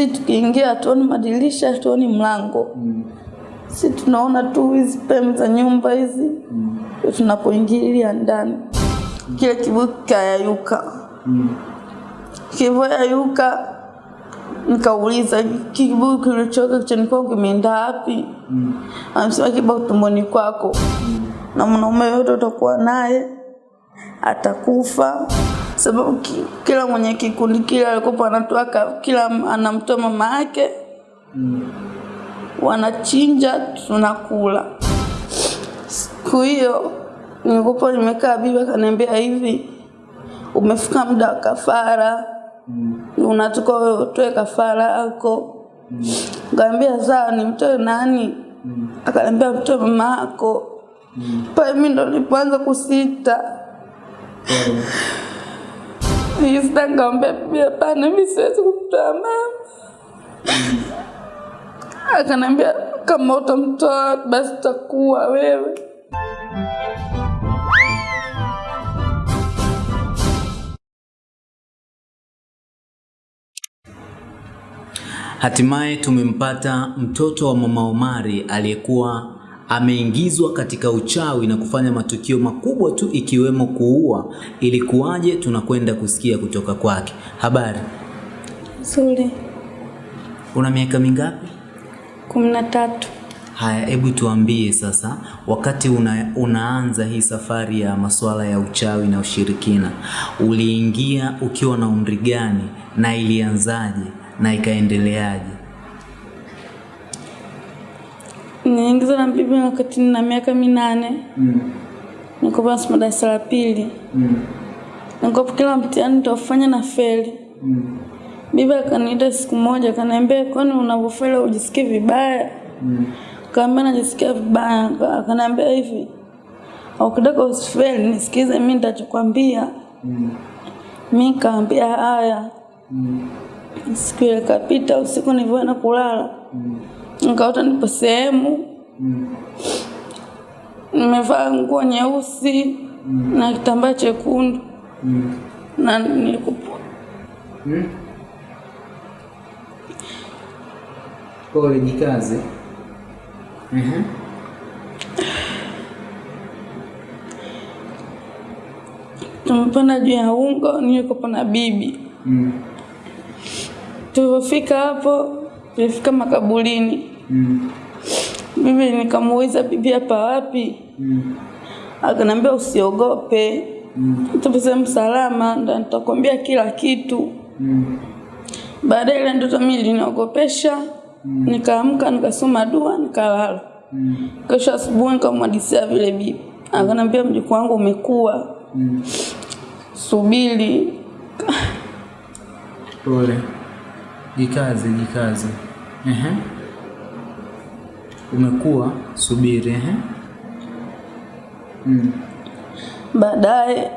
si tukiingia hatuoni madirisha, hatuoni mlango mm. si tunaona tu hizi pembe za nyumba hizi mm. tunapoingilia ndani, mm. kile kibuyu kikayayuka. Kilivyoyayuka nikauliza kibuyu kilichoka kichwani kimeenda wapi? mm. Amesema kipo tumboni kwako, mm. na mwanaume yote utakuwa naye atakufa sababu kila mwenye kikundi kile alikuwa anatoa kila anamtoa mama yake wanachinja tunakula. Siku hiyo nilikuwa nimekaa, bibi akaniambia hivi, umefika muda wa kafara, unatoka wewe utoe kafara yako. Nikamwambia sawa, nimtoe nani? Akaniambia mtoe mama yako. Pale mimi ndo nilipoanza kusita. Nilisita, nikamwambia bibi, hapana, mimi siwezi kumtoa mama. Akanambia kama utamtoa basi takuwa wewe. Hatimaye tumempata mtoto wa mama Omari aliyekuwa ameingizwa katika uchawi na kufanya matukio makubwa tu ikiwemo kuua. Ilikuwaje? Tunakwenda kusikia kutoka kwake. Habari, Nzuri. una miaka mingapi? kumi na tatu. Haya, hebu tuambie sasa, wakati una, unaanza hii safari ya masuala ya uchawi na ushirikina, uliingia ukiwa na umri gani na ilianzaje na ikaendeleaje? Niliingizwa na bibi wakati nina miaka minane. mm. nikopa somo darasa la pili. mm. nikopa kila mtihani nitaufanya na feli. mm. Bibi akaniita siku moja akaniambia, kwani unavyofeli ujisikie vibaya? mm. Kaambia najisikia vibaya. Aka- Akaniambia hivi, ukitaka usifeli nisikize mimi nitachokwambia. mm. Mimi kaambia haya. Siku ile kapita, usiku nilivyoenda kulala nikaota nipo sehemu nimevaa nguo nyeusi mm. na kitambaa chekundu mm. na nilikupo Pole, jikaze. tumepanda juu ya ungo, nilikopo na bibi. Tulivyofika hapo, tulifika makaburini. Bibi nikamuuliza bibi, hapa wapi? mm. akanambia usiogope, tupo sehemu salama, ndo nitakwambia kila kitu. mm. baadaye ile ndoto mimi iliniogopesha, nikaamka nikasoma dua nikalala. mm. Kesho asubuhi nikamwadisia vile bibi, akanambia mjukuu wangu umekuwa, subiri. Pole, jikaze, jikaze. Ehe. Umekuwa, subiri. Ehe. Baadaye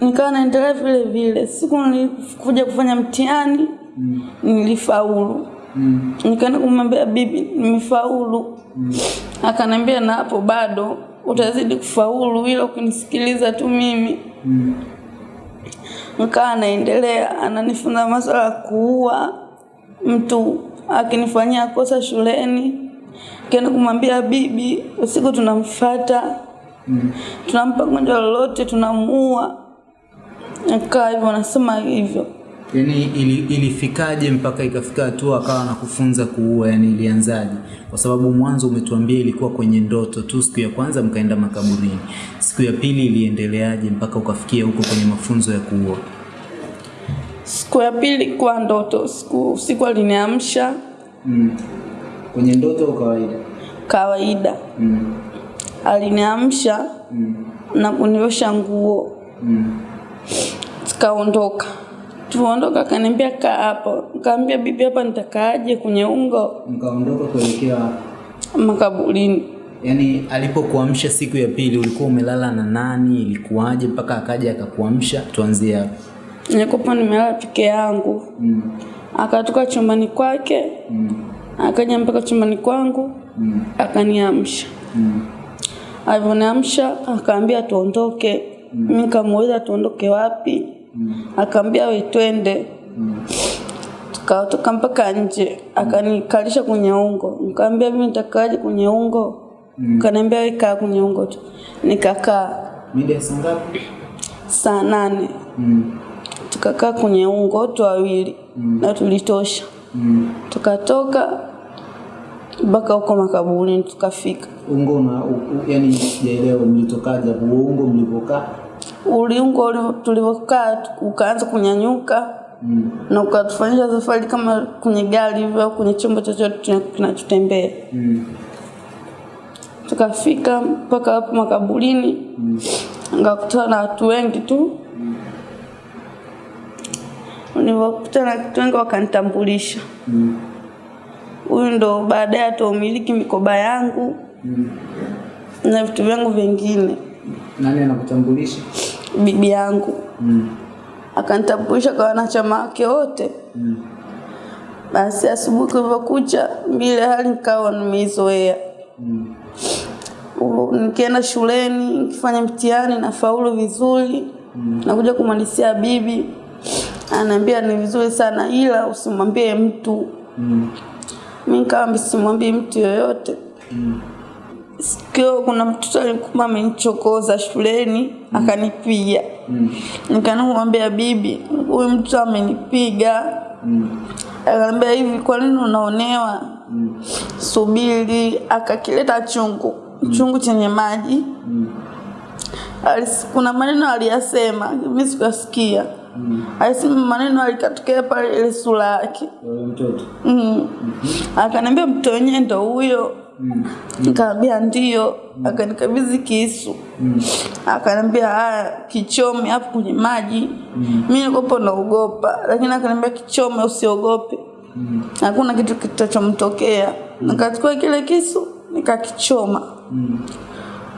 nikawa naendelea vile vile. Siku nilikuja kufanya mtihani nilifaulu. Nikaenda kumwambia bibi nimefaulu. Akaniambia na hapo bado utazidi kufaulu, ila ukinisikiliza tu mimi. Nikawa naendelea, ananifunza masuala ya kuua mtu akinifanyia kosa shuleni. kenda kumwambia bibi, usiku tunamfuata tunampa gonjwa lolote tunamuua. Akawa hivyo anasema hivyo. yani ili, ilifikaje mpaka ikafika hatua akawa anakufunza kuua? Yani ilianzaje? Kwa sababu mwanzo umetuambia ilikuwa kwenye ndoto tu, siku ya kwanza mkaenda makaburini, siku ya pili iliendeleaje mpaka ukafikia huko kwenye mafunzo ya kuua? Siku ya pili kwa ndoto, siku usiku aliniamsha mm. Kwenye ndoto kawaida kawaida? kawaida, aliniamsha mm. na kuniosha nguo, mm. tukaondoka. Tuondoka, akaniambia kaa hapo. kaambia bibi, hapa nitakaaje kwenye ungo Mkaondoka kuelekea makaburini? Yaani alipokuamsha siku ya pili ulikuwa umelala na nani? Ilikuwaje mpaka akaja akakuamsha? Tuanzie hapo. Nilikuwa nimelala peke yangu. Akatoka chumbani kwake akaja mpaka chumbani kwangu akaniamsha. Alivyoniamsha akaambia tuondoke. mi nikamuuliza tuondoke wapi? Akaambia we twende. tukatoka mpaka nje, akanikalisha kwenye ungo. Nikamwambia mimi nitakaaje kwenye ungo? Kaniambia wewe kaa kwenye ungo tu. Nikakaa Mida saa ngapi? saa nane Mm. Tukakaa kwenye ungo wote wawili mm. na tulitosha. Mm. Tukatoka mpaka huko makaburini tukafika. Ungo na yani sijaelewa mlitokaje hapo? Ungo mlipokaa? Uliungo uli- tulivyokaa ukaanza kunyanyuka Mm. na ukatufanyisha safari kama kwenye gari hivyo kwenye chombo chochote kinachotembea. Mm. Tukafika mpaka hapo makaburini, nikakutana na watu wengi tu. Nilipokutana na watu wengi wakanitambulisha, Mm. huyu ndo baadaye ataumiliki mikoba yangu Mm. na vitu vyangu vingine, Nani anakutambulisha? bibi yangu Mm. akanitambulisha kwa wanachama wake wote. Mm. Basi asubuhi kulivyokucha, vile hali nikawa nimeizoea. Mm. Nikienda shuleni nikifanya mtihani na faulu vizuri, nakuja kumalizia bibi ananiambia ni vizuri sana, ila usimwambie mtu. Mm. Mimi kama simwambie mtu yoyote. Mm. Sikio kuna mtoto alikuwa amenichokoza shuleni mm. akanipiga. Mm. Nikanamwambia bibi, huyu mtu amenipiga. Mm. Akaniambia hivi, kwa nini unaonewa? Mm. Subiri. Akakileta chungu, Mm. chungu chenye maji. Mm. Alis, kuna maneno aliyasema, mimi sikasikia. Mm. Alisema maneno alikatokea pale ile sura yake. Mtoto. Mm. Akaniambia mtoto wenyewe ndo huyo. Mm. Nikamwambia ndio. Akanikabidhi kisu. Mm. Akaniambia haya, kichome hapo kwenye maji. Mimi nilikuwa naogopa, lakini akaniambia kichome, usiogope. Mm. Hakuna kitu kitachomtokea. Nikachukua kile kisu nikakichoma. Mm.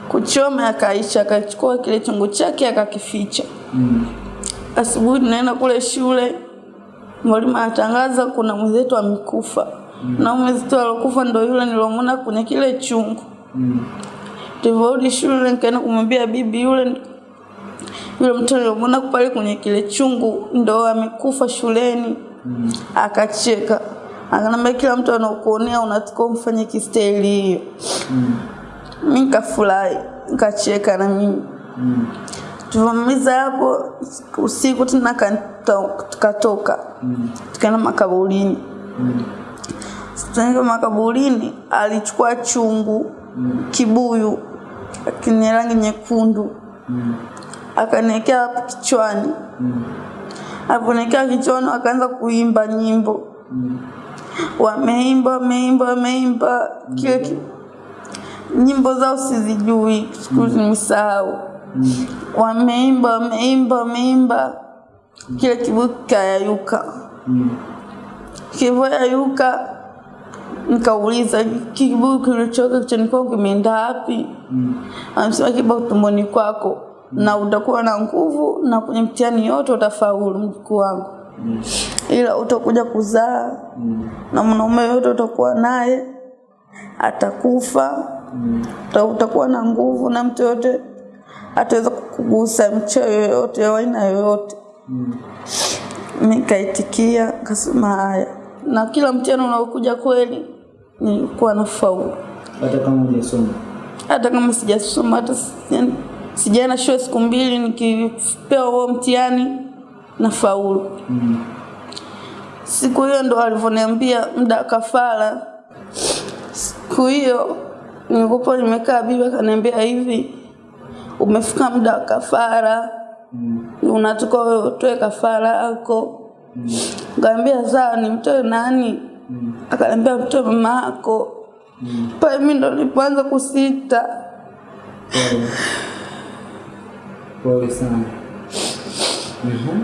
Kuchoma akaisha, akachukua kile chungu chake akakificha. Mm. Asubuhi tunaenda kule shule, mwalimu anatangaza kuna mwenzetu amekufa. mm. Na mwenzetu alokufa ndo yule nilomwona kwenye kile chungu. Mm. Tulivyorudi shule nikaenda kumwambia bibi yule yule mtu nilomwona pale kwenye kile chungu ndo amekufa shuleni. Mm. Akacheka. akanambia kila mtu anakuonea unatakiwa umfanye kistahili hiyo. Mm. Mimi nikafurahi, nikacheka na mimi. Mm. Tulivyomaliza hapo usiku tena tukatoka Mm. tukaenda makaburini. Mm. Tukaenda makaburini, alichukua chungu kibuyu kenye rangi nyekundu Mm. akaniwekea hapo kichwani. Mm. Aliponiwekea kichwani akaanza kuimba nyimbo, Mm. wameimba wameimba wameimba kile ki... nyimbo zao sizijui, siku nimesahau. Wameimba wameimba wameimba, kile kibuyu kikayayuka. Mm. Kilivyoyayuka nikauliza kibuyu kilichoka kichwani kimeenda wapi? Mm. Amesema kiba tumboni kwako na utakuwa na nguvu na kwenye mtihani yote utafaulu, mjukuu wangu, Mm. ila utakuja kuzaa Mm. na mwanaume yote utakuwa naye atakufa, Mm. utakuwa na nguvu na mtu yote ataweza kukugusa, mcheo yoyote au aina yoyote. Mm. Nikaitikia kasema haya, na kila mtihani unaokuja kweli nilikuwa nafaulu, Hata kama hujasoma. hata kama sijasoma, hata si- sijaenda shule siku mbili, nikipewa huo mtihani nafaulu. Mm. Siku hiyo ndo alivyoniambia muda kafara. Siku hiyo nilikuwa nimekaa, bibi akaniambia hivi, umefika muda wa kafara, Mm. unatoka utoe kafara yako. Mm. kaambia sawa, nimtoe nani? Mm. Akaniambia mtoe mama yako. Mm. Pale mimi ndo nilipoanza kusita. Pole. Sana. Mhm.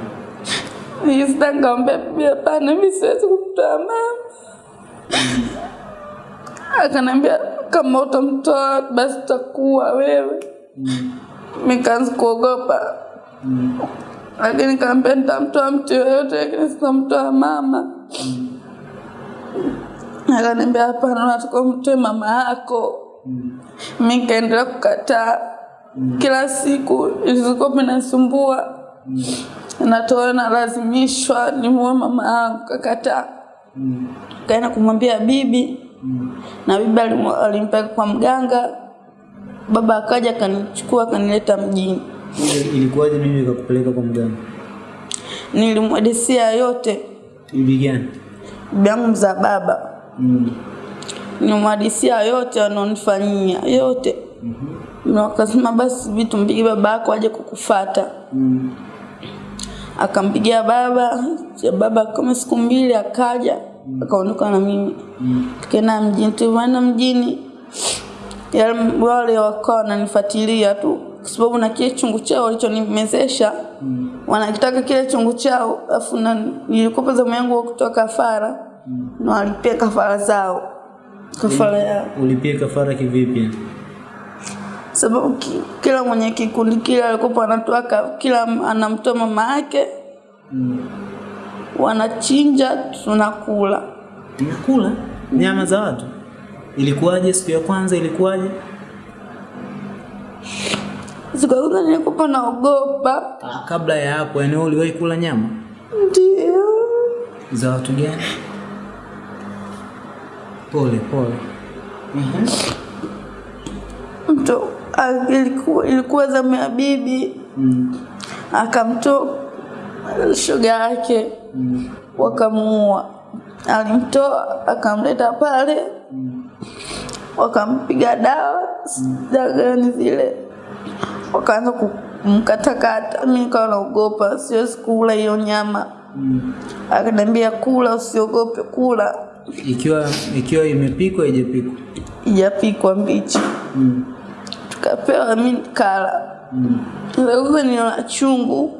Pia pana mimi siwezi kumtoa mama. Akaniambia kama utamtoa basi utakuwa wewe. Mm. Nikaanza kuogopa, Mm. lakini kaambia nitamtoa mtu yoyote, lakini sitamtoa mama. Akaniambia hapana, unataka umtoe mama yako. Mm. mi nikaendelea kukataa. Kila siku ilizikuwa minasumbua mm. natoa nalazimishwa nimue mama yangu kakataa kaenda kumwambia bibi na bibi alimpeka kwa mganga baba akaja akanichukua akanileta mjini. Ilikuwaje mimi ikakupeleka kwa mganga? Nilimwadisia yote. Bibi gani? Bibi yangu mzaa baba. Mm. nilimwadisia yote wanaonifanyia yote. Mm na wakasema basi vitu mpige baba yako aje kukufata. Mm. akampigia baba ya baba kama siku mbili akaja mm. akaondoka na mimi. Tukaenda mjini tulivyoenda mjini wale wakawa wananifuatilia tu kwa sababu na kile chungu chao walichonimezesha. Mm. wanakitaka kile chungu chao afu nilikopa zamu yangu kutoa kafara na walipia kafara zao. Kafara yao. ulipia kafara kivipi? Sababu ki, kila mwenye kikundi kile alikopa anatoa kila anamtoa mama yake. Mm. wanachinja tunakula. Tunakula? Nyama za watu? Ilikuwaje siku ya kwanza? Ilikuwaje? siku ya kwanza nilikuwa naogopa Ah, kabla ya hapo, yani uliwahi kula nyama ndio za watu gani? Pole pole. mtu a- ilikuwa, ilikuwa zamu ya bibi Mm. akamtoa shoga yake wakamuua alimtoa akamleta pale wakampiga dawa gani zile. Wakaanza kumkatakata. Mi nikawa naogopa siwezi kula hiyo nyama. Akaniambia kula usiogope kula. Ikiwa ikiwa imepikwa ijapikwa ijapikwa mbichi. Mm. tukapewa mi kala Mm. nio niona chungu.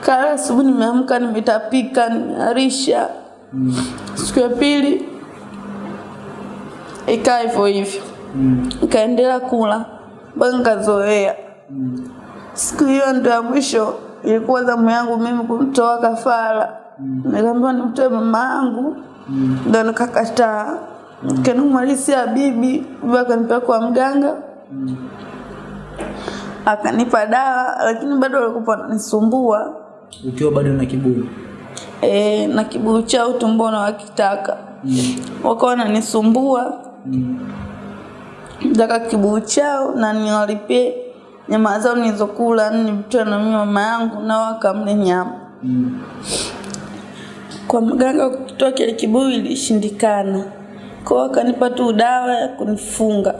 Kala asubuhi nimeamka nimetapika nimearisha siku ya pili ikaa hivyo hivyo. Mm. nikaendelea kula mpaka nikazoea. Siku hiyo ndo ya mwisho ilikuwa zamu yangu mimi kumtoa kafara. Nikaambiwa nimtoe mama yangu. Ndo nikakataa. Kanimwalisia bibi bibi akanipea kwa mganga. Mm. akanipa dawa lakini bado walikuwa wananisumbua Ukiwa bado na kibuyu. e, na kibuyu chao tumbona wakitaka. Mm. wakawa wananisumbua taka kibuyu chao na niwalipie nyama zao nilizokula nilitoa na mimi mama yangu nao wakamle nyama. Mm. kwa mganga kutoa kile kibuyu ilishindikana. Kwao wakanipa tu dawa ya kunifunga.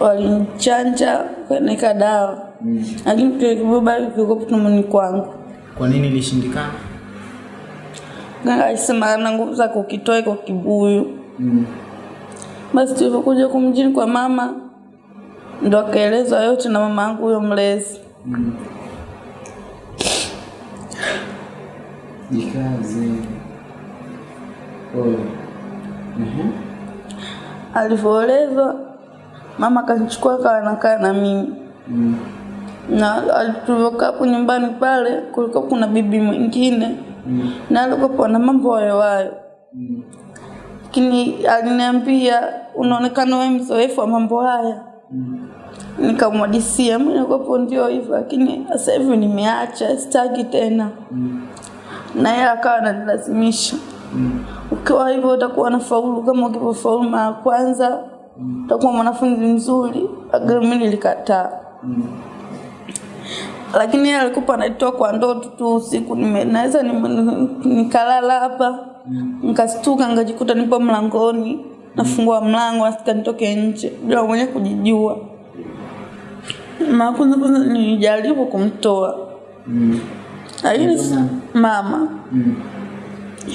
Walinichanja wakanika dawa. Lakini kile kibuyu bado kilikuwa tumboni kwangu. Kwa nini ilishindikana? mganga alisema ana nguvu za kukitoa iko kibuyu. Mm. Basi tulivyokuja kumjini kwa mama ndo akaelezwa yote na mama yangu huyo mlezi Jikaze. Pole. Mhm. alivyoelezwa mama akanichukua akawa anakaa na mimi Mm. na tulivyokaa hapo nyumbani pale kulikuwa kuna bibi mwingine mm. na alikuwa na mambo hayohayo lakini aliniambia unaonekana wewe mzoefu wa mambo haya. Nikamwadisia mi nilikuwapo ndio hivyo lakini sasa hivi nimeacha sitaki tena. Na yeye akawa ananilazimisha. Ukiwa hivyo utakuwa na faulu kama ukivyofaulu mara kwanza utakuwa mwanafunzi mzuri. Lakini mi nilikataa. Lakini yeye alikuwa anatoa kwa ndoto tu usiku naweza nikalala hapa nikastuka nikajikuta nipo mlangoni nafungua mlango asika nitoke nje bila mwenye kujijua mara kwanza kwanza nilijaribu kumtoa Mm. lakini mm. mama Mm.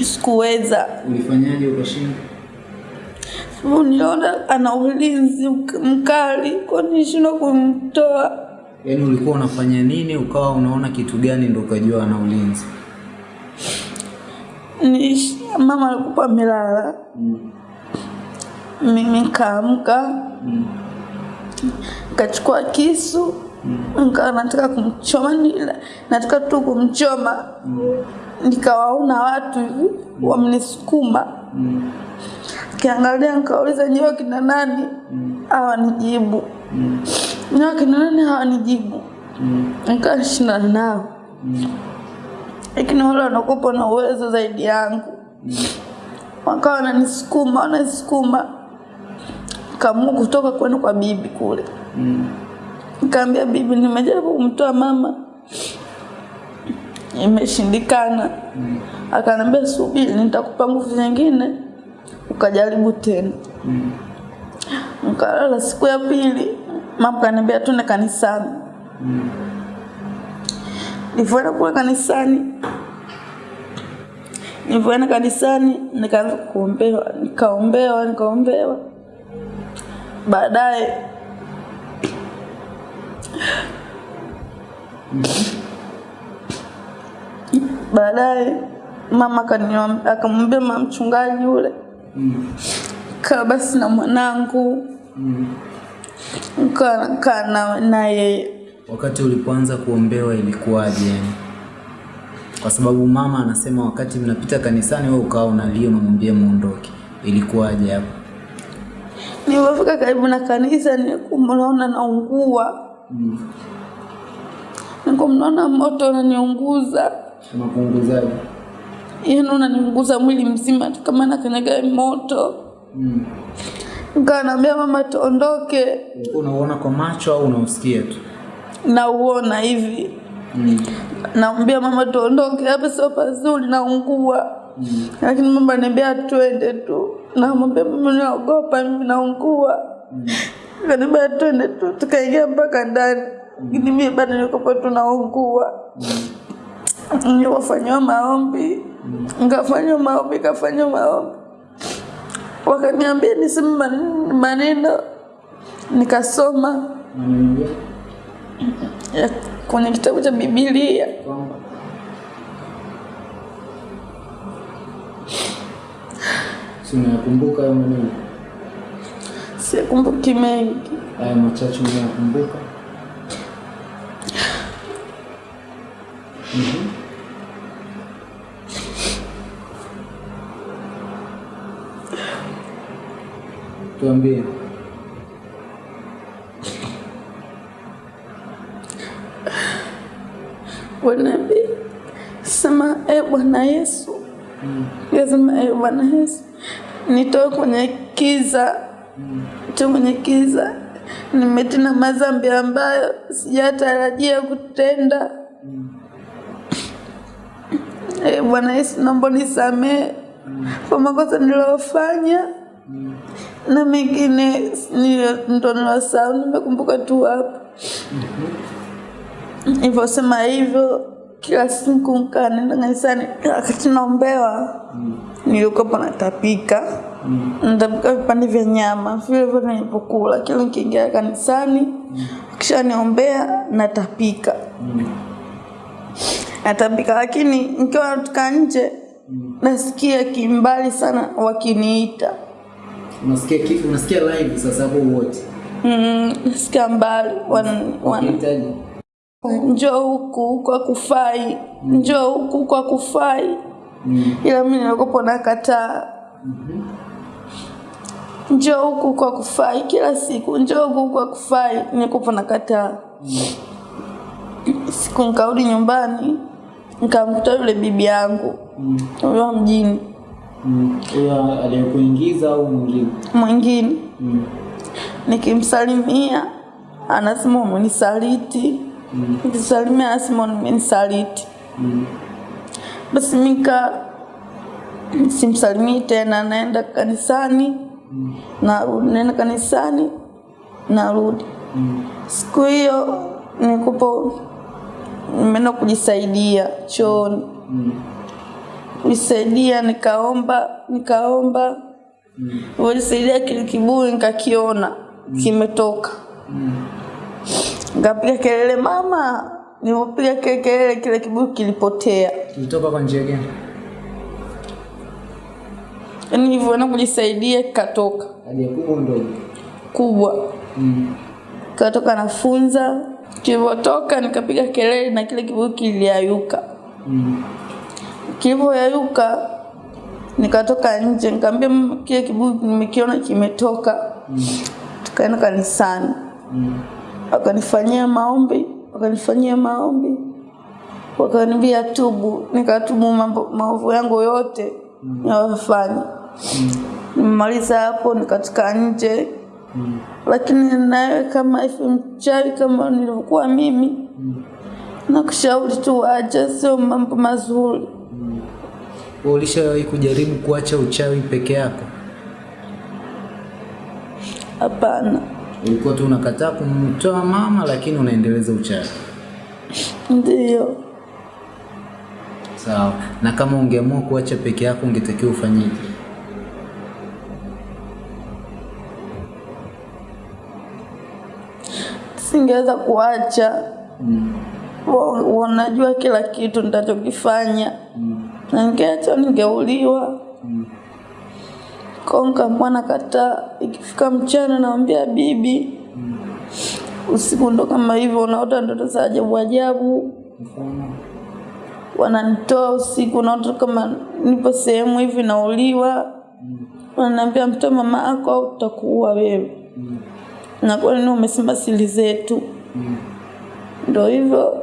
sikuweza Ulifanyaje ukashinda? sababu niliona ana ulinzi mkali kwa nishindwa kumtoa Yaani ulikuwa unafanya nini ukawa unaona kitu gani ndo ukajua ana ulinzi? Nish, mama alikuwa amelala mimi kaamka kachukua kisu mm. nikawa nataka kumchoma nila- nataka tu kumchoma mm. nikawaona watu hivi wamnisukuma mm. kiangalia nikauliza nyiwe kina nani mm. hawanijibu nyiwe kina nani hawanijibu Mm. nikashindana nao Mm. lakini wale wanakupa na uwezo zaidi yangu wakawa wananisukuma wananisukuma kaamua kutoka kwenu kwa bibi kule Mm. nikaambia bibi nimejaribu kumtoa mama imeshindikana Mm. akaniambia subiri nitakupa nguvu nyingine ukajaribu tena Mm. nkalala siku ya pili, mama kaniambia tuende kanisani. Mm. Nilivyoenda kule kanisani, nilivyoenda kanisani nikaanza kuombewa, nikaombewa, nikaombewa. Baadaye baadaye mama akamwambia mama mchungaji yule, Mm. kaa basi na mwanangu, Mm. kaa na na yeye Wakati ulipoanza kuombewa ilikuwaje yani? Kwa sababu mama anasema wakati mnapita kanisani wewe ukawa unalia unamwambia muondoke. Ilikuwaje hapo? Nilipofika karibu na kanisa nilikuwa naungua, Mm. nilikuwa naona moto unaniunguza, Unapunguzaje? yaani unaniunguza mwili mzima tu kama nakanyaga moto. Mm. Nikawa naambia mama tuondoke, Unaona unauona kwa macho au unausikia tu? nauona hivi, Mm. naambia mama tuondoke, hapa sio pazuri, naungua. Mm. Lakini mama ananiambia twende tu, namwambia mama naogopa, mimi naungua. Mm. Kaniambia twende tu, tukaingia mpaka ndani, lakini mimi bado nilikuwa tu naungua. Niwafanyia maombi nkafanywa maombi kafanyiwa maombi wakaniambia niseme man- maneno nikasoma kwenye kitabu cha bibilia unayakumbuka hayo maneno? sikumbuki mengi Haya machache unayakumbuka? Mhm. Tuambie. Wanaambia sema e bwana yesu Mm. E bwana yesu nitoe kwenye kiza Mm. kwenye kiza nimetina mazambi ambayo sijatarajia kutenda Mm. e bwana yesu naomba nisamehe kwa makosa niliyofanya Mm. na mengine ndo nilosahau nimekumbuka tu hapa nilivyosema hivyo kila siku nkaa nenda kanisani wakati naombewa Mm. nilikuwa natapika Mm. natapika vipande vya nyama vile vile nilipokula kila nikiingia kanisani kisha niombea natapika Mm. natapika lakini nikiwa natoka nje nasikia kimbali sana wakiniita Unasikia unasikia live sasa hapo wote. mm, nasikia mbali wan, wan, njoo huku huku akufai njoo huku kwa kufai. Mm. ila mi nilikopo nakataa. Kataa njoo huku kwa kufai. Kila siku njoo huku kwa kufai. Nilikopo nakataa. Siku nikarudi nyumbani nikamkuta yule bibi yangu. Mm. huyo wa mjini. Mm. Huyo aliyekuingiza au mwingine? mwingine. Mm. nikimsalimia anasema umenisaliti Mm. nikisalimia anasema umenisaliti Mm. basi mika simsalimii tena naenda kanisani Mm. narudi naenda kanisani narudi Mm. siku hiyo nikupo nimeenda kujisaidia chooni Mm. kujisaidia nikaomba nikaomba Mm. nilivyojisaidia kile kiburi nikakiona kimetoka Mm. Nikapiga kelele mama nilipopiga kile kelele kile kibuyu kilipotea Kilitoka kwa njia gani? yaani nilivyoenda kujisaidia kikatoka Haja kubwa ndogo? kubwa Mm. katoka nafunza kilivyotoka nikapiga kelele na kile kibuyu kiliayuka Mm. kilivyoyayuka nikatoka nje nikamwambia kile kibuyu nimekiona kimetoka Mm. tukaenda kanisani Mm. Akanifanyia maombi wakanifanyia maombi, wakaniambia tubu, nikatubu mambo maovu yangu yote niliyofanya. Nimemaliza hapo, nikatoka nje lakini nawe kama hivi mchawi kama nilivyokuwa mimi, nakushauri tu acha, sio mambo mazuri. mm. ulishawahi kujaribu kuacha uchawi peke yako? Hapana, Ulikuwa tu unakataa kumtoa mama, lakini unaendeleza uchawi. Ndio. Sawa. Na kama ungeamua kuacha peke yako, ungetakiwa ufanyeje? singeweza kuacha. Mm. Wanajua kila kitu nitachokifanya, Mm. na ningeacha ningeuliwa. Konga mwana kata ikifika mchana naambia bibi, usiku ndo kama hivyo, unaota ndoto za ajabu ajabu, wananitoa usiku, naota kama nipo sehemu hivi nauliwa, wananiambia mtoe mama yako au tutakuua wewe. Na kwa nini umesema siri zetu? Ndo hivyo.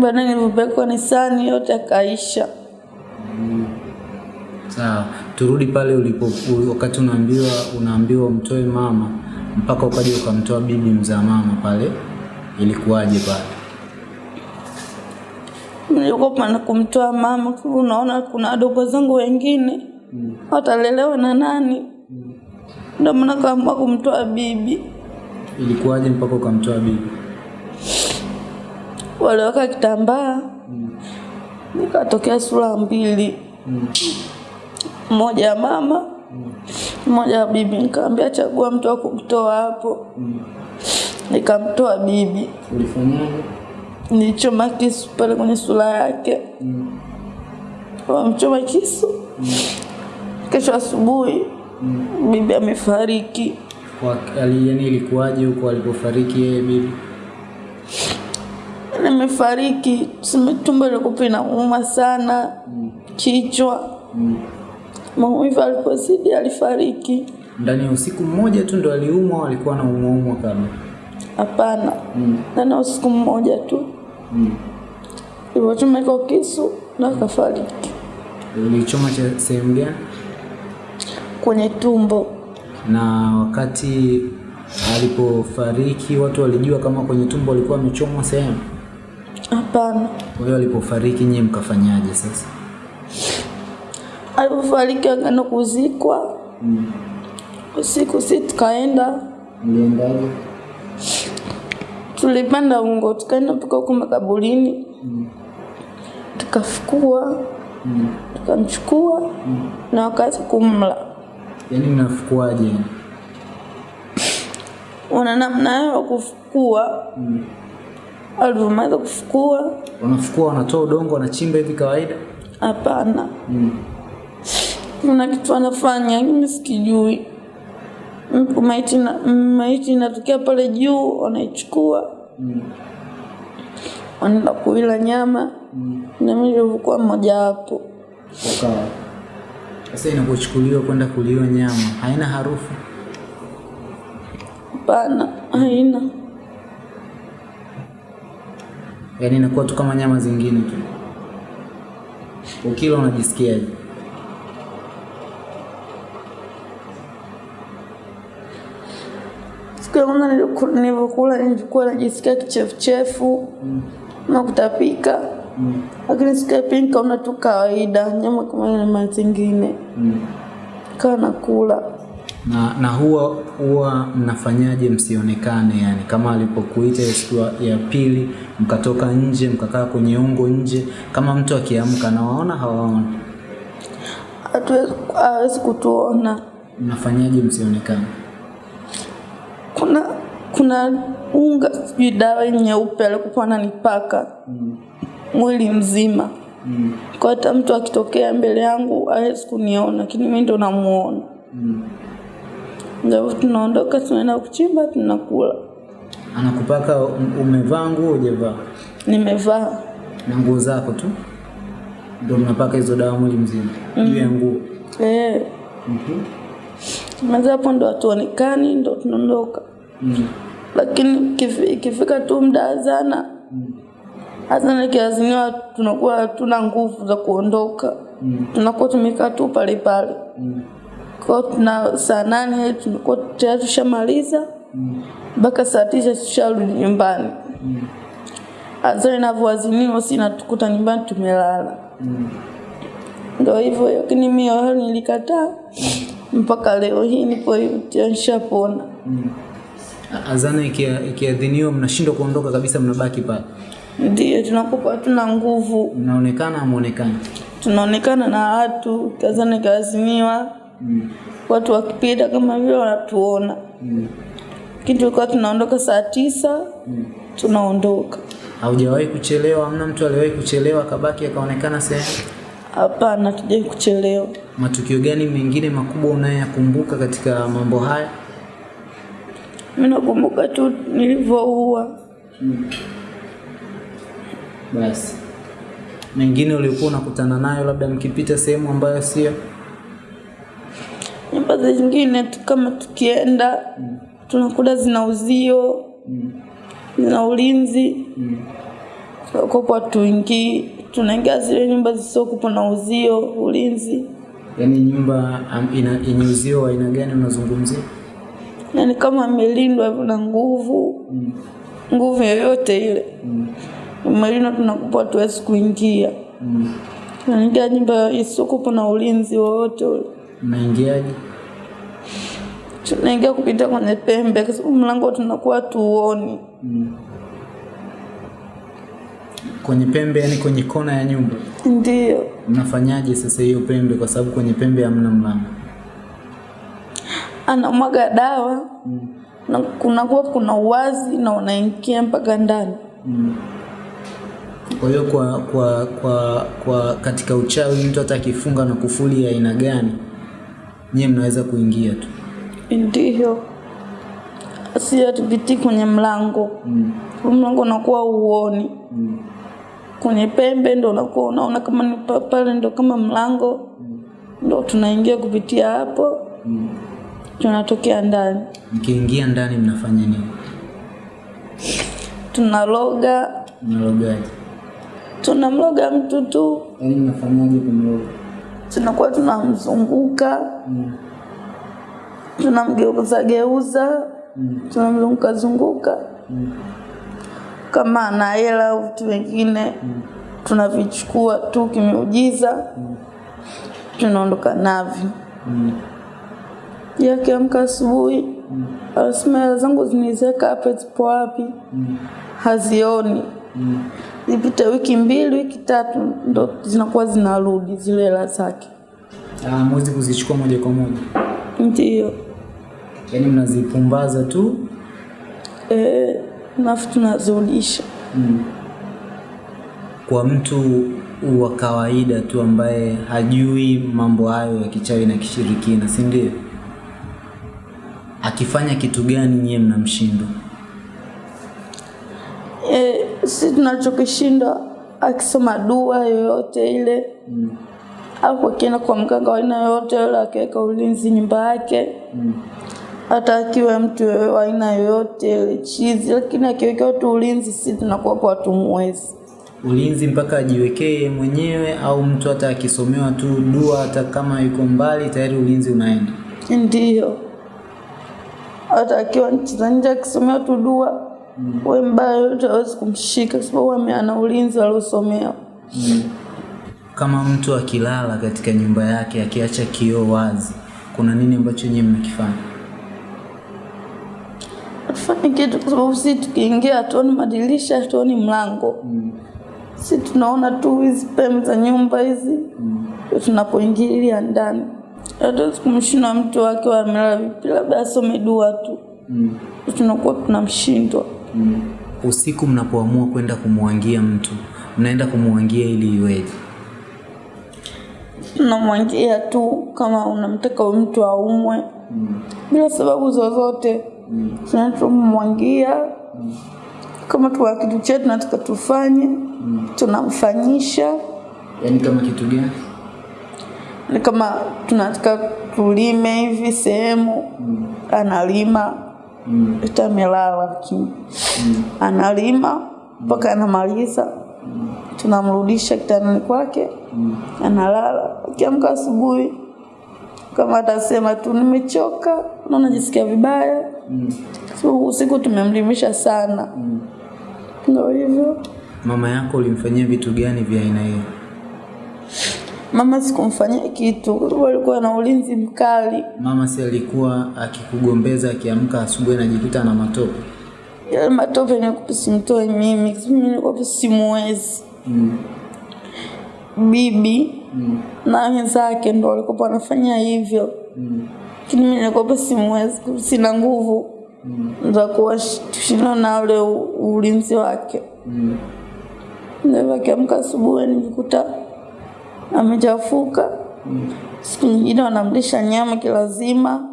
Baadaye nilipopelekwa nisani yote akaisha. Sawa. Turudi pale ulipo wakati unaambiwa unaambiwa umtoe mama mpaka ukaja ukamtoa bibi mzaa mama pale, ilikuwaje pale? Niliogopa na kumtoa mama, kwa unaona kuna wadogo zangu wengine watalelewa na nani? Ndio maana kaamua kumtoa bibi. Ilikuwaje mpaka ukamtoa bibi? Waliweka kitambaa, nikatokea sura mbili, mmoja ya mama, mmoja ya bibi. Nikamwambia chagua mtu wa kumtoa hapo, nikamtoa bibi. Ulifanyaje? Nilichoma kisu pale kwenye sura yake, wamchoma kisu. Kesho asubuhi bibi amefariki. Yaani ilikuwaje huko alipofariki yeye bibi? Nimefariki, tumbo lilikuwa inauma sana, kichwa maumivu alipozidi alifariki. Ndani ya usiku mmoja tu ndo aliumwa alikuwa na umwaumwa kama? Hapana, ndani ya usiku mmoja tu mm. ilivyochomeka kisu na akafariki Ulichoma cha sehemu gani? kwenye tumbo. Na wakati alipofariki watu walijua kama kwenye tumbo alikuwa amechomwa sehemu? Hapana, Kwa hiyo alipofariki nyie mkafanyaje sasa? Alipofariki akaenda kuzikwa. Usiku, si tukaenda. Mliendaje? tulipanda ungo tukaenda mpaka huko makaburini. Tukafukua. Tukamchukua na wakaanza kumla. Yaani mnafukuaje? Wana namna yao ya kufukua. Alivyomaliza kufukua, Wanafukua, wanatoa udongo, wanachimba hivi kawaida? hapana, kuna kitu anafanya mimi sikijui. Maiti na maiti inatokea pale juu, wanaichukua wanaenda kuila nyama na mimi nilivyokuwa mmoja wapo. Wakawa. Sasa inapochukuliwa kwenda kuliwa nyama haina harufu? Hapana, haina. Yaani inakuwa tu kama nyama zingine tu. Ukila unajisikiaje? Siku ya kwanza niliku- nilivyokula nilikuwa najisikia kichefuchefu na kutapika, lakini siku ya pili nikaona tu kawaida, nyama kama nyama zingine, kawa nakula. Na, na huwa huwa mnafanyaje msionekane? Yani kama alipokuita siku ya- ya pili, mkatoka nje mkakaa kwenye ungo nje, kama mtu akiamka nawaona hawaoni, Hatuwezi hawezi kutuona. mnafanyaje msionekane? Kuna kuna unga sijui dawa nyeupe alikuwa ananipaka mwili mzima, mm. kwa hata mtu akitokea mbele yangu hawezi kuniona, lakini mimi ndo namuona. mm. Ndio tunaondoka tunaenda kuchimba tunakula. Anakupaka um- umevaa nguo hujavaa? Nimevaa Na nguo zako tu ndio mnapaka hizo dawa mwili mzima juu ya nguo. eh, maza hapo ndo hatuonekani, ndo tunaondoka. Lakini kifika ikifika tu muda azana azana ikiaziniwa tunakuwa hatuna nguvu za kuondoka. Tunakuwa tumekaa tu pale pale. Kwao tuna saa nane tunakuwa tayari tushamaliza mpaka saa tisa tusharudi nyumbani. Azana inavyoaziniwa si natukuta nyumbani tumelala. Ndo hivyo lakini mi awali nilikataa. Mpaka leo hii nipo hivi nishapona Azana ikia- ikiadhiniwa, mnashindwa kuondoka kabisa, mnabaki pale, ndio tunakuwa hatuna nguvu mnaonekana amuonekana. tunaonekana na watu kazana mm. watu wakipita kama vile wanatuona lakini tulikuwa tunaondoka saa tisa mm. tunaondoka Haujawahi kuchelewa? Hamna mtu aliwahi kuchelewa akabaki akaonekana sehemu? hapana tujai kuchelewa Matukio gani mengine makubwa unayoyakumbuka katika mambo haya? Mi nakumbuka tu nilivyoua. Basi. Mengine uliokuwa unakutana nayo, labda mkipita sehemu ambayo sio? Nyumba zingine tu kama tukienda tunakuta zina uzio zina ulinzi. Kopo tuingii tunaingia zile nyumba zisizokupa na uzio ulinzi. Yaani nyumba ina yenye uzio wa aina gani unazungumzia? Yaani kama amelindwa hivyo na nguvu mm. nguvu yoyote ile mm. umelindwa tunakupa tuwezi kuingia mm. naingia nyumba isiokupa na ulinzi wowote ule Mnaingiaje? tunaingia kupita kwenye pembe kwa sababu mlango tunakuwa tuoni mm. Kwenye pembe, yani kwenye kona ya nyumba. ndio Mnafanyaje sasa hiyo pembe, kwa sababu kwenye pembe hamna mlango? Anamwaga dawa na kunakuwa kuna uwazi na unaingia mpaka ndani. Kwa hiyo kwa, kwa, kwa, kwa katika uchawi mtu hata akifunga na kufuli ya aina gani, nyie mnaweza kuingia tu. ndio si hatupitii kwenye mlango. Mm. mlango unakuwa uoni mm. kwenye pembe ndo unakuwa unaona kama ni pale ndo kama mlango. Mm. ndo tunaingia kupitia hapo tunatokea ndani Mkiingia ndani mnafanya nini? tunaloga Mnalogaje? tunamloga mtu tu Yaani mnafanyaje kumloga? tunakuwa tunamzunguka mm. tunamgeuza geuza mm. tunamzunguka zunguka mm. kama ana hela au vitu vingine mm. tunavichukua tu kimeujiza mm. tunaondoka navyo yakiamka asubuhi anasema hela zangu zinizeka hapa zipo wapi? Hazioni. Zipite wiki mbili wiki tatu ndo zinakuwa zinarudi zile hela zake. Ah, mwezi kuzichukua moja kwa moja, ndio. Yaani mnazipumbaza tu? Eh, nafu tunazirudisha kwa mtu wa kawaida tu ambaye hajui mambo hayo ya kichawi na kishirikina, si ndio? Akifanya kitu gani nyie mnamshindwa? eh, si tunachokishindwa akisoma dua yoyote ile mm. au akienda kwa mganga wa aina yoyote yule akiweka ulinzi nyumba yake mm. hata akiwa mtu wa aina yoyote ile chizi, lakini akiweka tu ulinzi, si tunakuwa kwa tumwezi Ulinzi mpaka ajiwekee mwenyewe, au mtu hata akisomewa tu dua, hata kama yuko mbali tayari ulinzi unaenda. Ndiyo, hata akiwa nchi za nje akisomea tu dua we mbaya yote hawezi kumshika kwa sababu ame- ana ulinzi aliosomea. Kama mtu akilala katika nyumba yake akiacha kioo wazi, kuna nini ambacho nyie mnakifanya? Hatufanyi kitu kwa sababu si tukiingia hatuoni madirisha, hatuoni mlango si tunaona tu hizi pembe za nyumba hizi mm. tunapoingilia ndani. Hatuwezi kumshinda mtu wake amelala vipi, labda asome dua tu, mm. tunakuwa tunamshindwa. mm. Usiku mnapoamua kwenda kumwangia mtu, mnaenda kumwangia ili iweje? tunamwangia tu kama unamtaka huyu mtu aumwe mm. bila sababu zozote mm. tunatumwangia kama tuna kitu chetu tunataka tufanye mm. tunamfanyisha Yani kama kitu gani? Ni kama tunataka tulime hivi sehemu mm. analima Mm. ita amelala lakini analima mpaka anamaliza mm. tunamrudisha kitandani kwake mm. analala akiamka asubuhi kama atasema tu nimechoka na najisikia vibaya so, usiku tumemlimisha sana mm. ndio hivyo Mama yako ulimfanyia vitu gani vya aina hiyo? Mama sikumfanyia kitu kwa sababu alikuwa na ulinzi mkali Mama si alikuwa akikugombeza akiamka asubuhi anajikuta na matope? yale matope nilikuwa simtoe mimi mimi nilikuwa simuwezi Mm. bibi Mm. na wenzake ndo walikuwa wanafanya hivyo Mm. lakini mimi nilikuwa simuwezi sina nguvu mm. za kuwashinda na ule ulinzi wake Mm. ndio akiamka asubuhi nijikuta amechafuka siku nyingine wanamlisha nyama kilazima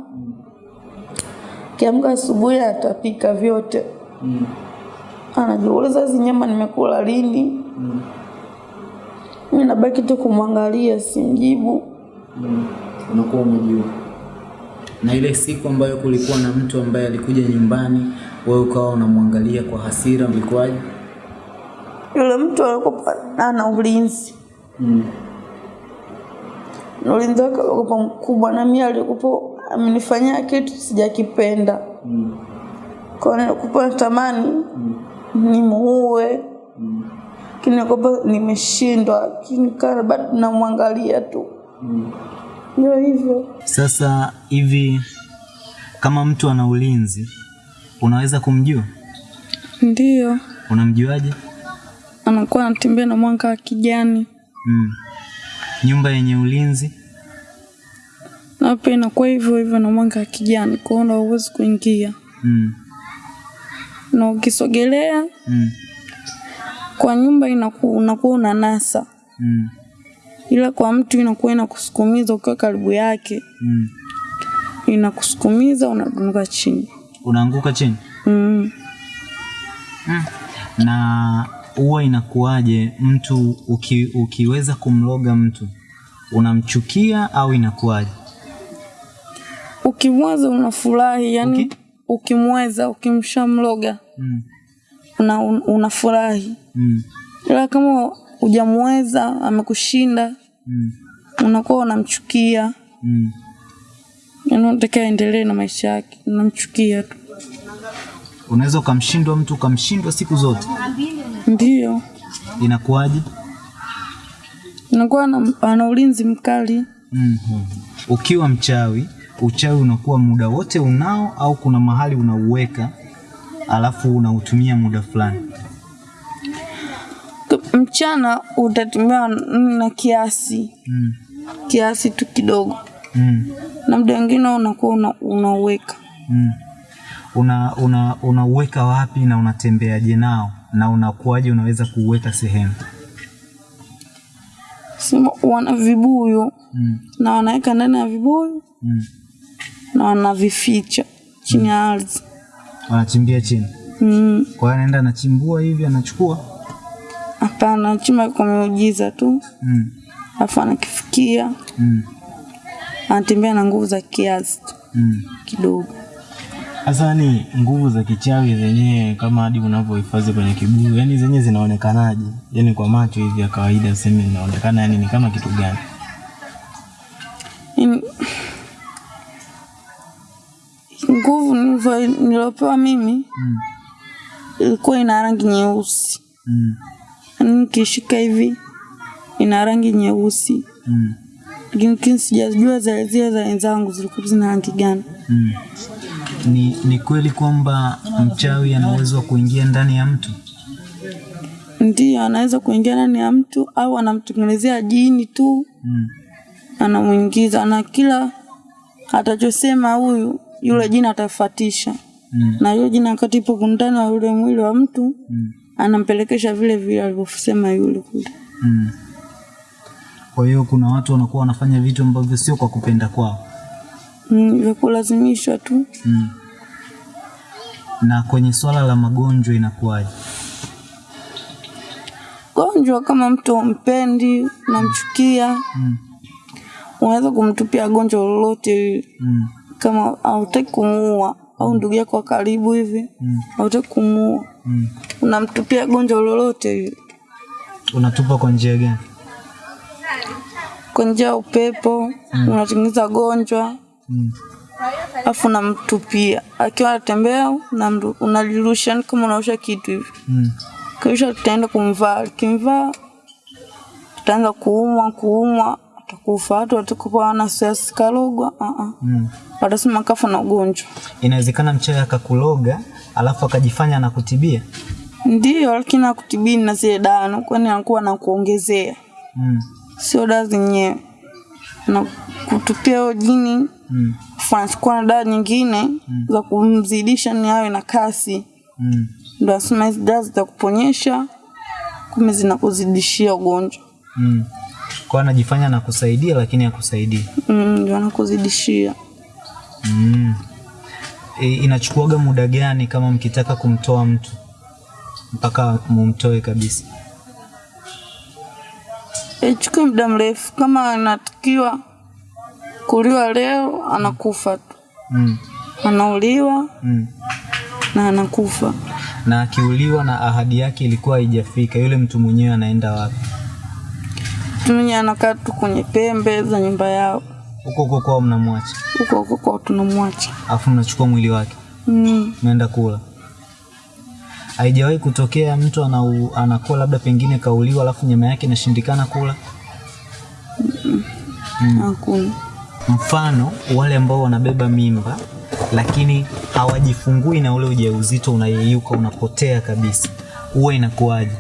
kiamka asubuhi atapika vyote Mm. anajiuliza hizi nyama nimekula lini mi nabaki tu kumwangalia simjibu Mm. Unakuwa umejua. Na ile siku ambayo kulikuwa na mtu ambaye alikuja nyumbani, wewe ukawa unamwangalia kwa hasira, mlikuwaje? yule mtu alikuwa ana ulinzi Mm. Na ulinzi wake ulikuwa mkubwa na mimi alikuwa amenifanyia kitu sijakipenda. Mm. kwa nilikuwa natamani nimuue. Lakini kwa nimeshindwa lakini kana bado namwangalia tu. Ndio hivyo. Sasa hivi kama mtu ana ulinzi, unaweza kumjua? ndio. Unamjuaje? anakuwa anatembea na mwanga wa kijani. Mm. Nyumba yenye ulinzi na pia inakuwa hivyo hivyo na mwanga wa kijani kwa hiyo huwezi kuingia mm. na ukisogelea Mm. kwa nyumba inaku, unakuwa unanasa Mm. ila kwa mtu inakuwa inakusukumiza ukiwa karibu yake Mm. inakusukumiza unaanguka chini Unaanguka chini mm. na huwa inakuwaje mtu uki, ukiweza kumloga mtu unamchukia au inakuwaje? ukimweza unafurahi yani okay. ukimweza ukimshamloga Mm. una, un, unafurahi Mm. ila kama hujamweza amekushinda Mm. unakuwa unamchukia Mm. yani unataka aendelee na maisha yake unamchukia tu Unaweza ukamshindwa mtu ukamshindwa siku zote, ndio inakuwaje? unakuwa ana, ana ulinzi mkali mm Ukiwa mchawi, uchawi unakuwa muda wote unao au kuna mahali unauweka alafu unautumia muda fulani? Mchana utatumia na kiasi mm. kiasi tu kidogo Mm. na muda wengine unakuwa unauweka una, unauweka Mm. Una, una, wapi na unatembeaje nao na unakuwaje unaweza kuuweka sehemu? sema wana vibuyu mm. na wanaweka ndani ya vibuyu Mm. na wanavificha chini ya ardhi Wanachimbia chini, mm. kwa hiyo anaenda anachimbua hivi anachukua hapana anachimba kwa miujiza tu mm. alafu anakifikia Mm. anatembea na nguvu za kiasi tu Mm. kidogo Sasa ni nguvu za kichawi zenyewe kama hadi unavyohifadhi kwenye kibuyu, yani zenyewe zinaonekanaje? Yani kwa macho hivi ya kawaida sema inaonekana yani ni kama kitu gani? Nguvu niliopewa mimi Mm. ilikuwa ina rangi nyeusi Mm. yaani nikishika hivi ina rangi nyeusi Mm. lakini kini sijajua zile za wenzangu zilikuwa zina rangi gani Mm. Ni, ni kweli kwamba mchawi anaweza uwezo wa kuingia ndani ya mtu? ndio anaweza kuingia ndani ya mtu au anamtengenezea jini tu Mm. anamwingiza na kila atachosema huyu yule jini atafuatisha Mm. na yule jini wakati ipo ndani wa yule mwili wa mtu Mm. anampelekesha vile vile alivyosema yule kule Mm. Kwa hiyo kuna watu wanakuwa wanafanya vitu ambavyo sio kwa kupenda kwao. Mm, vya kulazimishwa tu Mm. Na kwenye swala la magonjwa inakuwaje? gonjwa kama mtu umpendi unamchukia Mm. unaweza kumtupia gonjwa lolote. Mm. kama hautaki kumuua au ndugu yako wa karibu hivi Mm. hautaki kumuua Mm. unamtupia gonjwa lolote hivi. Unatupa kwa njia gani? kwa njia ya upepo unatengeneza gonjwa Mm. Alafu unamtupia akiwa anatembea mtu unalirusha ni kama unaosha kitu hivi Mm. kisha tutaenda kumvaa kimvaa tutaanza kuumwa kuumwa atakufa watu watakupa wana stress karogwa uh-uh. Mm. watasema kafa na ugonjwa Inawezekana mchawi akakuloga alafu akajifanya na kutibia. ndio lakini akutibini na zile dawa nakuwa anakuwa na kuongezea Mm. sio dawa zenyewe na kutupia hiyo jini Mm. anachukua na dawa nyingine mm. za kumzidisha ni awe na kasi Mm. ndo asema hizi dawa zitakuponyesha kumbe zinakuzidishia ugonjwa Mm. Kwa anajifanya na kusaidia lakini hakusaidii. Mm, ndio anakuzidishia Mm. E, inachukuaga muda gani kama mkitaka kumtoa mtu mpaka mumtoe kabisa? ichukue muda mrefu kama anatakiwa kuliwa leo anakufa tu Mm. anauliwa Mm. na anakufa Na akiuliwa na ahadi yake ilikuwa haijafika, yule mtu mwenyewe anaenda wapi? mtu mwenyewe anakaa tu kwenye pembe za nyumba yao Huko huko kwao mnamwacha, huko huko kwao tunamwacha alafu mnachukua mwili wake mm. naenda kula. Haijawahi kutokea mtu anau, anakuwa labda pengine kauliwa alafu nyama yake inashindikana kula. mm. hakuna Mfano wale ambao wanabeba mimba lakini hawajifungui na ule ujauzito unayeyuka unapotea kabisa, huwa inakuwaje?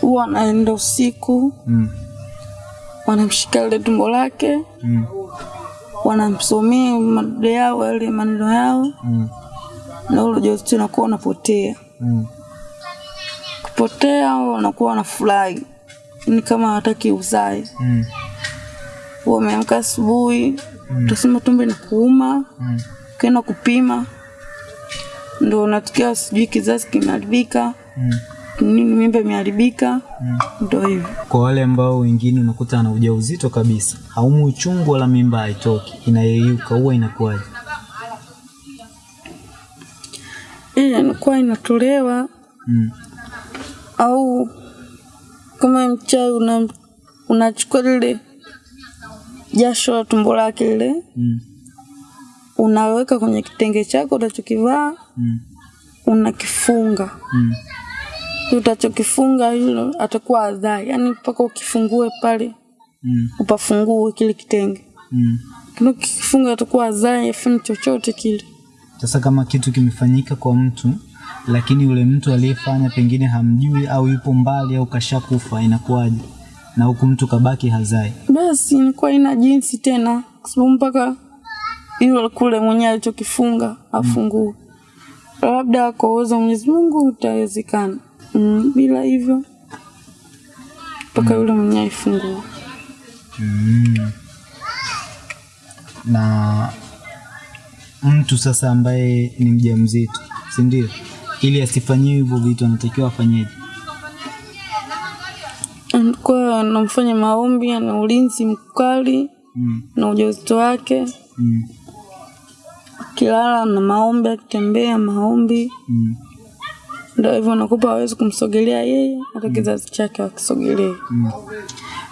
huwa anaenda usiku Mm. wanamshika ile tumbo lake Mm. wanamsomea madude yao yale maneno yao Mm. na ule ujauzito unakuwa unapotea Mm. kupotea wanakuwa wanafurahi ni kama hawataki uzae Mm. Wameamka asubuhi utasema tumbo inakuuma Mm. ukienda kupima ndo unatukia sijui kizazi kimeharibika Mm. nini mimba imeharibika Mm. ndo hivyo Kwa wale ambao wengine unakuta ana ujauzito kabisa, haumu uchungu wala mimba haitoki, inayeyuka, huwa inakuwaje? ile inakuwa inatolewa Mm. au kama mchawi una, unachukua lile jasho la tumbo lake ile Mm. unaweka kwenye kitenge chako utachokivaa Mm. unakifunga Mm. utachokifunga hilo atakuwa adhai yani mpaka ukifungue pale Mm. upafungue kile kitenge Mm. kifunga atakuwa adhai afanye chochote kile Sasa kama kitu kimefanyika kwa mtu lakini yule mtu aliyefanya pengine hamjui au yupo mbali au kashakufa, inakuwaje? Na huku mtu kabaki hazai. basi nilikuwa ina jinsi tena kwa sababu mpaka hilo kule mwenyewe alichokifunga afungue Mm. labda kwa uwezo Mwenyezi Mungu utawezekana mm, bila hivyo mpaka yule mwenyewe aifungue Mm. Na mtu sasa ambaye ni mjamzito, si ndio? Ili asifanyiwe hivyo vitu anatakiwa afanyeje? Anakuwa anamfanya maombi ana ulinzi mkali Mm. na ujauzito wake Mm. kilala na maombi akitembea maombi Mm. ndio hivyo nakupa hawezi kumsogelea yeye hata kizazi chake akisogelea Mm.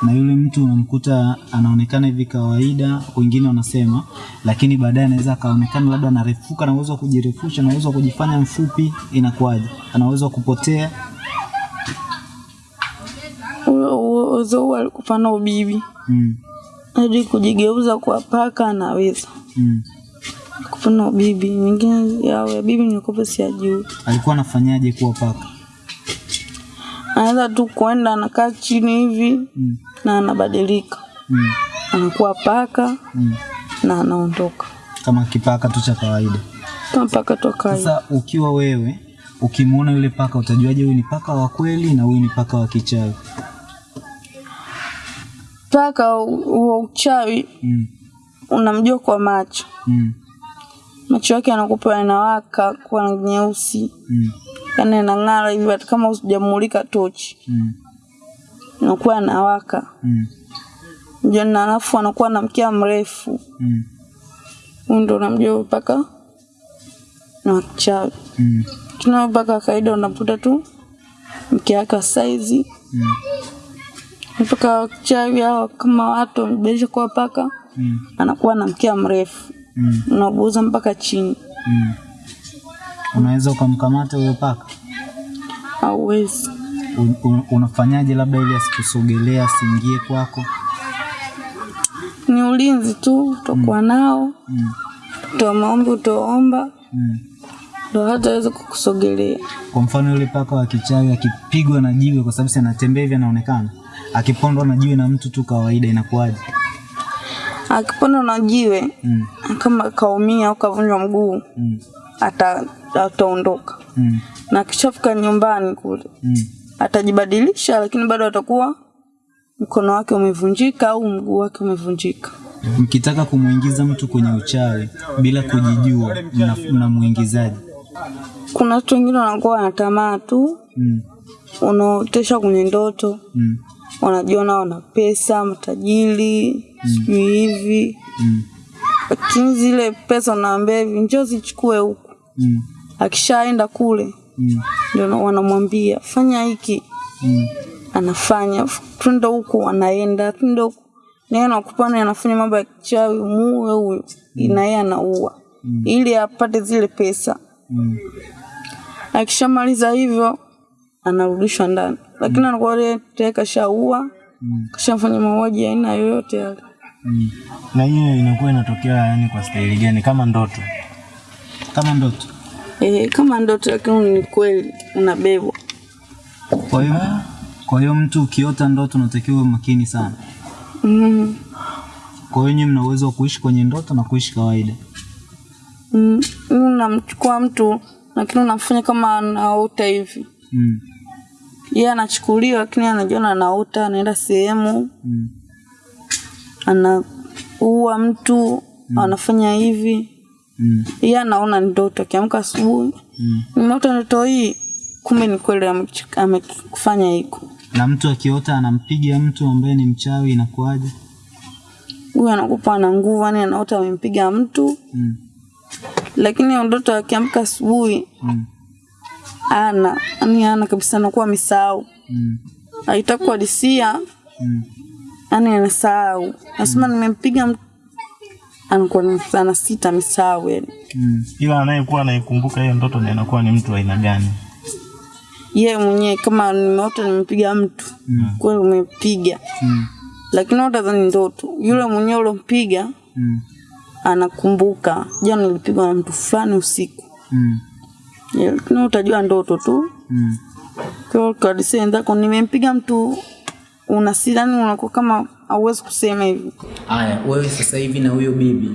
Na yule mtu unamkuta anaonekana hivi kawaida, wengine wanasema, lakini baadaye anaweza akaonekana labda anarefuka, ana uwezo wa kujirefusha, ana uwezo wa kujifanya mfupi, inakuwaje? anaweza uwezo wa kupotea. Uwezo huu alikupa na ubibi Mm. hadi kujigeuza kwa paka anaweza Mm. kupana ubibi mingine yao ya bibi nilikuwa siyajui Alikuwa anafanyaje kuwa paka? anaweza tu kwenda anakaa chini hivi Mm. na anabadilika Mm. anakuwa paka Mm. na anaondoka Kama kipaka tu cha kawaida. kama paka toka kawaida Sasa ukiwa wewe ukimuona yule paka utajuaje huyu ni paka wa kweli na huyu ni paka wa kichawi? Paka huo uchawi Mm. unamjua kwa macho Mm. macho yake anakupa yanawaka kwa rangi nyeusi Mm. yani yanang'ara hivi hata kama usijamulika tochi Mm. inakuwa anawaka Mm. jana na alafu anakuwa na mkia mrefu Mm. ndo unamjua mpaka na wachawi. Mm. Tunao mpaka kawaida unakuta tu mkia wake wa saizi Mm. Mpaka wachawi hao kama watu wamebadilisha kuwa paka, Mm. anakuwa na mkia mrefu Mm. unabuuza mpaka chini, Mm. Unaweza ukamkamata huyo paka? hauwezi. Un- un- Unafanyaje labda ili asikusogelea asiingie kwako? Ni ulinzi tu utakuwa nao, Mm. toa maombi utaomba, Mm. ndo hataweza kukusogelea. Kwa mfano yule paka wa kichawi akipigwa na jiwe, kwa sababu si anatembea hivi anaonekana, akipondwa na jiwe na mtu tu kawaida, inakuwaje? Akipondwa na jiwe Mm. kama kaumia au kavunjwa mguu, Mm. ata ataondoka Mm. na akishafika nyumbani kule Mm. atajibadilisha, lakini bado atakuwa mkono wake umevunjika au mguu wake umevunjika. Mkitaka kumwingiza mtu kwenye uchawi bila kujijua, na mnamuingizaje? Kuna watu wengine wanakuwa wanatamaa tu, Mm. unaotesha kwenye ndoto, Mm. Wanajiona wana pesa, matajiri, sijui hivi, Mm. lakini zile pesa unaambia hivi, njo zichukue huku. Mm. Akishaenda kule Mm. ndio wanamwambia fanya hiki, Mm. anafanya twende huku, anaenda twende huku, naye nakupana anafanya mambo ya kichawi, muue huyo, mm. naye anaua mm. ili apate zile pesa. Mm. Akishamaliza hivyo anarudishwa ndani, lakini anakuwa yeye tayari kashaua, Mm. kashamfanya mauaji aina yoyote yale. Mm. Na hiyo inakuwa inatokea yani kwa staili gani? Kama ndoto? Kama ndoto. eh kama ndoto, lakini ni kweli unabebwa. Kwa hiyo kwa hiyo mtu ukiota ndoto unatakiwa makini sana. Mm. Kwa hiyo nyinyi mna uwezo wa kuishi kwenye ndoto na kuishi kawaida. Mm. Unamchukua mtu lakini unamfanya kama anaota hivi, Mm. Yeye anachukuliwa, lakini anajiona anaota, anaenda sehemu Mm. anaua mtu mm. anafanya hivi, Mm. yeye anaona ndoto. Akiamka asubuhi, Mm. nimeota ndoto hii, kumbe ni kweli amekufanya hiko. Na mtu akiota anampiga mtu ambaye ni mchawi inakuwaje? Huyu anakupa na nguvu, yani anaota amempiga mtu, Mm. lakini ndoto akiamka asubuhi Mm. Ana yani ana kabisa, anakuwa amesahau, Mm. haitaki ani Mm. yani anasahau, nasema nimempiga mtu, anakuwa ni- ana sita, amesahau yani. Mm. Ila anayekuwa anaikumbuka hiyo ndoto ni anakuwa ni mtu wa aina gani? ye mwenyewe kama nimeota nimepiga mtu, Mm. kweli umepiga, Mm. lakini hata ni ndoto. Yule mwenyewe ulompiga Mm. anakumbuka, jana nilipigwa na mtu fulani usiku, Mm. Yeah, lakini utajua ndoto tu. Mm. Kwa nimempiga mtu, unasidani, unakuwa kama hauwezi kusema hivi. Haya, wewe sasa hivi na huyo bibi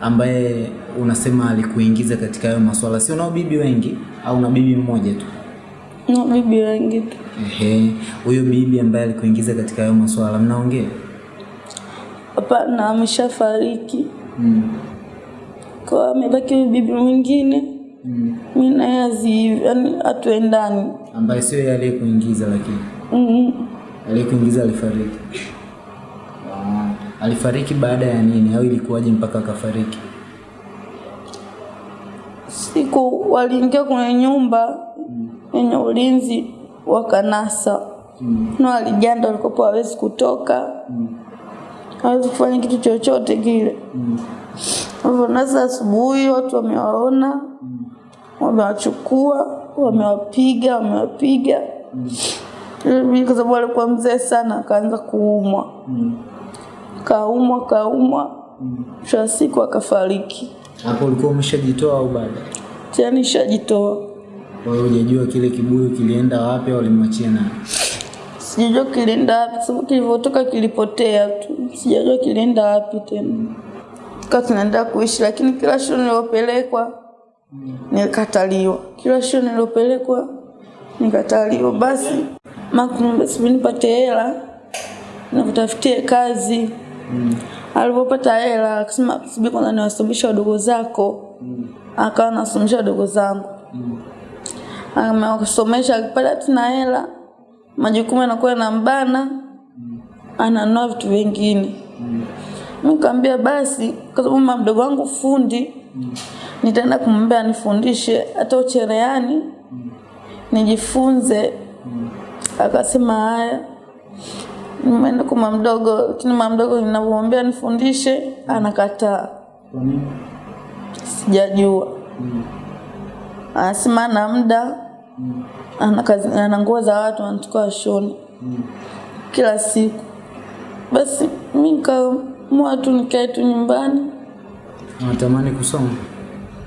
ambaye unasema alikuingiza katika hayo maswala, si unao bibi wengi au na bibi mmoja tu? No, bibi wengi tu. Ehe, huyo bibi ambaye alikuingiza katika hayo maswala mnaongea? Hapana, ameshafariki. Mm. Kwa amebaki bibi mwingine, Mm. mi naye yani hatuendani. Ambaye sio yeye aliyekuingiza, lakini Mm. aliyekuingiza alifariki. Alifariki baada ya nini au ilikuwaje mpaka akafariki? Siku waliingia kwenye nyumba yenye ulinzi wakanasa Mm. na walijanda, walikopo hawezi kutoka, mm. hawezi kufanya kitu chochote kile. Mm. Hivyo nasa asubuhi watu wamewaona, wamewachukua, wamewapiga, wamewapiga. mm. kwa sababu alikuwa mzee sana, akaanza kuumwa, Mm. kaumwa kaumwa, mwisho wa siku akafariki. Hapo ulikuwa umeshajitoa au bado? Tena nishajitoa, Kwa hiyo hujajua kile kibuyu kilienda wapi au walimwachia nani? sijajua kilienda wapi, sababu kilivyotoka kilipotea tu, sijajua kilienda wapi tena. Tukawa tunaendelea kuishi, lakini kila shule nilopelekwa nilikataliwa, kila shule nilopelekwa nikataliwa. Basi makumbe sivinipate hela nikutafutie kazi. mm. Alipopata hela akasema subiri kwanza niwasomeshe wadogo zako, mm. akawa nasomesha wadogo zangu mm. akasomesha akipata tuna hela majukumu yanakuwa yanambana, ananua vitu vingine. mm. nikamwambia basi, kwa sababu mdogo wangu fundi, nitaenda kumwambia anifundishe hata uchereani nijifunze. Akasema haya. Nimeenda kwa mamdogo, mdogo, lakini mamdogo mdogo ninamwambia nifundishe, anakataa. Sijajua. Anasema ana muda, ana nguo za watu anachukua shoni kila siku. Basi mi nikaamua tu nikae tu nyumbani. natamani kusoma?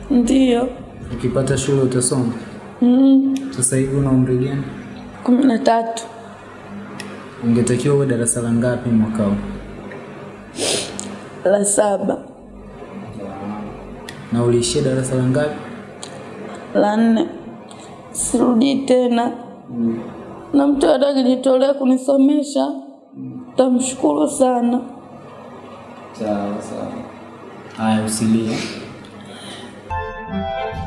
Ndiyo. Ukipata shule utasoma? Mm, Sasa hivi una umri gani? kumi na tatu. Ungetakiwa uwe darasa la ngapi mwaka huu? La saba. Na uliishia darasa la ngapi? La nne. Sirudii tena. Mm. Na mtu atakijitolea akijitolea kunisomesha tamshukuru sana. Sawa sawa. Haya, usilie. Thank you.